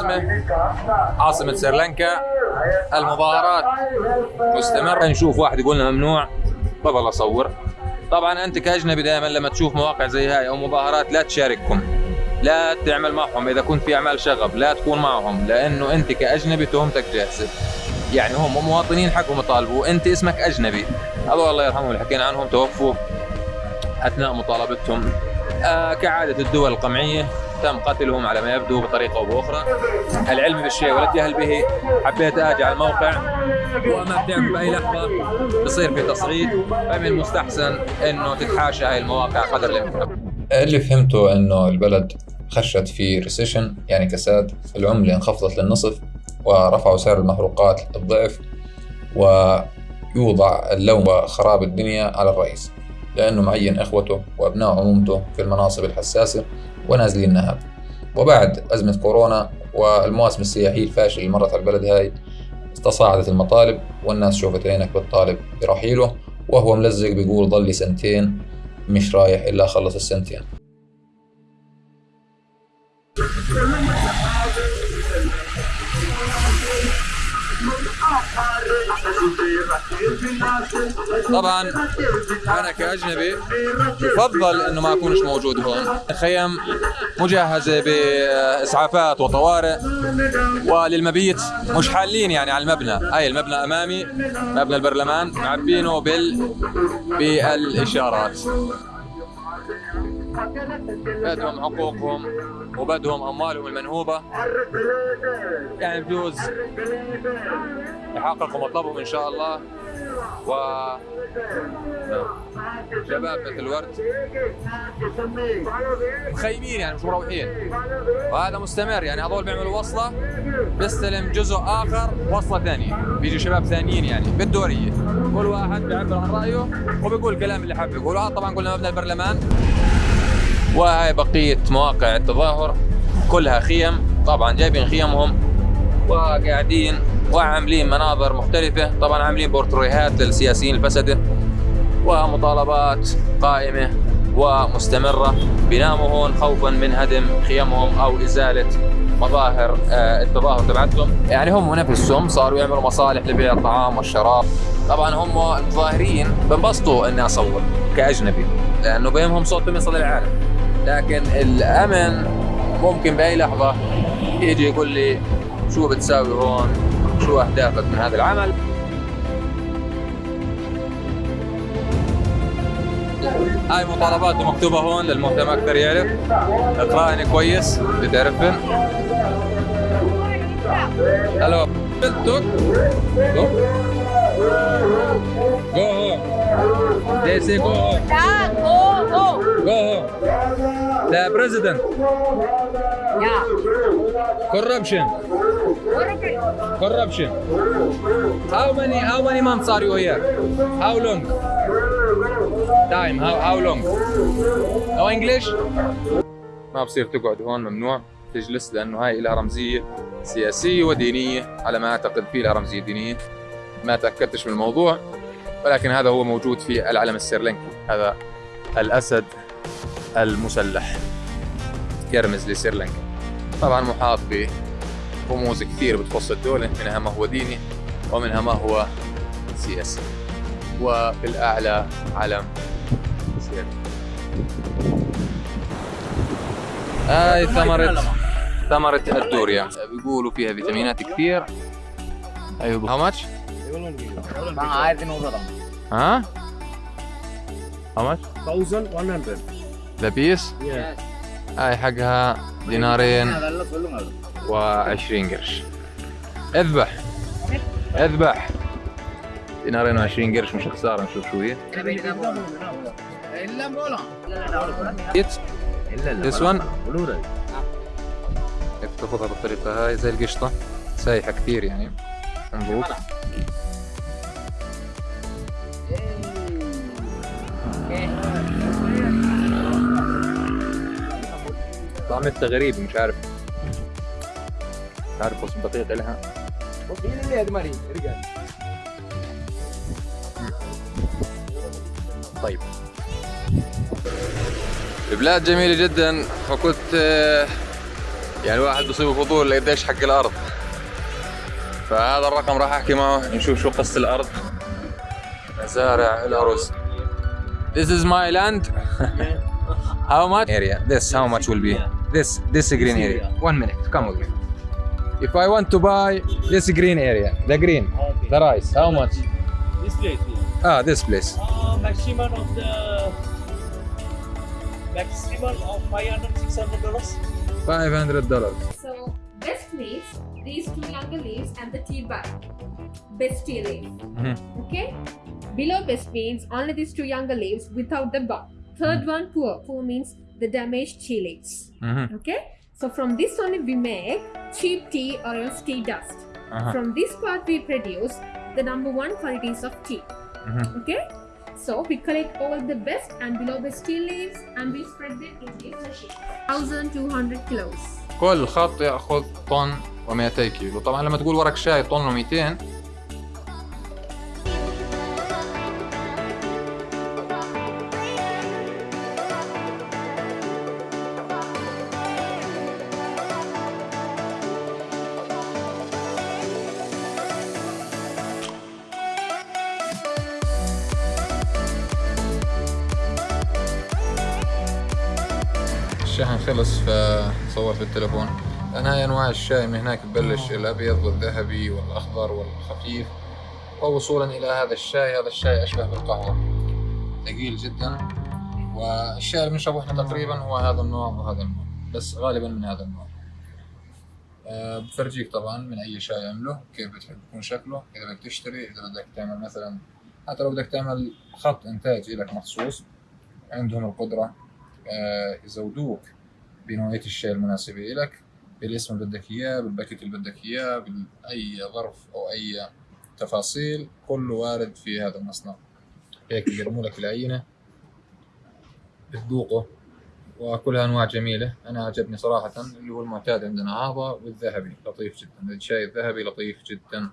العاصمة عاصمة سريلانكا المظاهرات مستمرة نشوف واحد يقول لنا ممنوع. بضل أصور. طبعا أنت كأجنبي دائما لما تشوف مواقع زي هاي أو مظاهرات لا تشاركهم لا تعمل معهم إذا كنت في أعمال شغب لا تكون معهم لأنه أنت كأجنبي تهمتك جاهزة. يعني هم مواطنين حقهم يطالبوا أنت اسمك أجنبي. هذول الله يرحمهم اللي حكينا عنهم توفوا أثناء مطالبتهم. آه كعادة الدول القمعية تم قتلهم على ما يبدو بطريقة أو بأخرى. العلم بالشيء ولا الجهل به حبيت أجي على الموقع وما بتعرف بأي لحظة بصير في تصعيد فمن المستحسن أنه تتحاشى هاي المواقع قدر الإمكان. اللي فهمته إنه البلد خشت في ريسيشن يعني كساد. العملة انخفضت للنصف ورفعوا سعر المحروقات الضعف ويوضع اللوم وخراب الدنيا على الرئيس. لأنه معين إخوته وأبناء عمومته في المناصب الحساسة ونازلين نهب وبعد أزمة كورونا والمواسم السياحية الفاشلة اللي مرت على البلد هاي تصاعدت المطالب والناس شوفت عينك بتطالب برحيله وهو ملزق بيقول ضل سنتين مش رايح إلا أخلص السنتين. طبعا أنا كأجنبي يفضل إنه ما أكونش موجود هون. الخيم مجهزة بإسعافات وطوارئ وللمبيت مش حالين يعني على المبنى. هاي المبنى أمامي مبنى البرلمان معبينه بال بالإشارات. بدهم حقوقهم وبدهم أموالهم المنهوبة. يعني بجوز يحققوا مطلبهم إن شاء الله. و شباب مثل ورد مخيمين يعني مش مروحين. وهذا مستمر. يعني هذول بيعملوا وصلة بيستلم جزء آخر وصلة ثانية. بيجي شباب ثانيين يعني بالدوريه كل واحد بيعبر عن رأيه وبيقول الكلام اللي حابب يقوله. طبعا قلنا مبنى البرلمان. وهاي بقية مواقع التظاهر كلها خيم طبعا جايبين خيمهم وقاعدين وعاملين مناظر مختلفة طبعا عاملين بورتريهات للسياسيين الفسدة ومطالبات قائمة ومستمرة. بيناموا هون خوفا من هدم خيمهم أو إزالة مظاهر آه، التظاهر تبعتهم. يعني هم نفسهم صاروا يعملوا مصالح لبيع الطعام والشراب. طبعا هم المتظاهرين بنبسطوا إني أصور كأجنبي لأنه بينهم صوتهم يصل للعالم لكن الأمن ممكن بأي لحظة يجي يقول لي شو بتساوي هون؟ شو أهدافك من هذا العمل؟ هاي مطالباته مكتوبة هون للمهتم أكثر يعرف. إقرأني كويس. بتعرفن ألو جو هون they say go home Yeah, go, go. go home the president Yeah. corruption corruption how many how many months are you here how long time how how long no english ما بصير تقعد هون ممنوع تجلس لأنه هاي لها رمزيه سياسيه ودينيه على ما اعتقد في لها رمزيه دينيه ما تأكدتش من الموضوع ولكن هذا هو موجود في العلم السريلانكي هذا الأسد المسلح يرمز لسريلانكا طبعا محاط برموز كثير بتخص الدولة منها ما هو ديني ومنها ما هو سياسي وفي الأعلى علم هاي ثمرة ثمرة الدوريا بيقولوا فيها فيتامينات كثير. أيوه. هاو ماتش؟ ها؟ How much? 1100. The piece? Yeah. هاي حقها دينارين و20 قرش. أذبح. أذبح. دينارين و20 قرش مش خسارة نشوف شو هي. This one تاخذها بالطريقة هاي زي القشطة سايحة كثير يعني مضبوط طعمتها غريب مش عارف. مش عارف وصف دقيق لها طيب. البلاد جميلة جدا فكنت آه، يعني واحد بصيب فضول قديش حق الأرض. فهذا الرقم راح احكي معه نشوف شو قصة الأرض مزارع الارز This is my land How much area? This how much will be? This this green area. One minute. Come with me. If I want to buy this green area, the green, Okay. the rice, how much? This place, yeah. Ah, this place. Uh, maximum of the maximum of 500 600 dollars. Five hundred dollars. Leaves, these two younger leaves and the tea bud. Best tea leaf. Mhm. Okay? Below best means only these two younger leaves without the bud. Third one poor. Poor means the damaged tea leaves. Mhm. Okay? So from this only we make cheap tea or else tea dust. Uh-huh. From this part we produce the number one qualities of tea. Mhm. Okay? So we collect all the best and below best tea leaves and we spread them in this machine. 1200 kilos. كل خط ياخذ طن و200 كيلو. طبعا لما تقول ورق شاي طن و200 الشحن خلص فصورت بالتليفون لأن هاي أنواع الشاي من هناك ببلش الأبيض والذهبي والأخضر والخفيف. ووصولا إلى هذا الشاي هذا الشاي أشبه بالقهوة. ثقيل جدا. والشاي اللي بنشربه إحنا تقريبا هو هذا النوع وهذا النوع بس غالبا من هذا النوع. أه بفرجيك طبعا من أي شاي عمله كيف بتحب يكون شكله إذا بدك تشتري إذا بدك تعمل مثلا حتى لو بدك تعمل خط إنتاج لك مخصوص عندهم القدرة. آه، يزودوك بنوعية الشاي المناسبة لك بالاسم اللي بدك إياه بالباكيت اللي بدك إياه بأي ظرف أو أي تفاصيل كله وارد في هذا المصنع. هيك بيقدموا لك العينة بتذوقه. وكلها أنواع جميلة. أنا عجبني صراحة اللي هو المعتاد عندنا هذا والذهبي لطيف جدا. الشاي الذهبي لطيف جدا.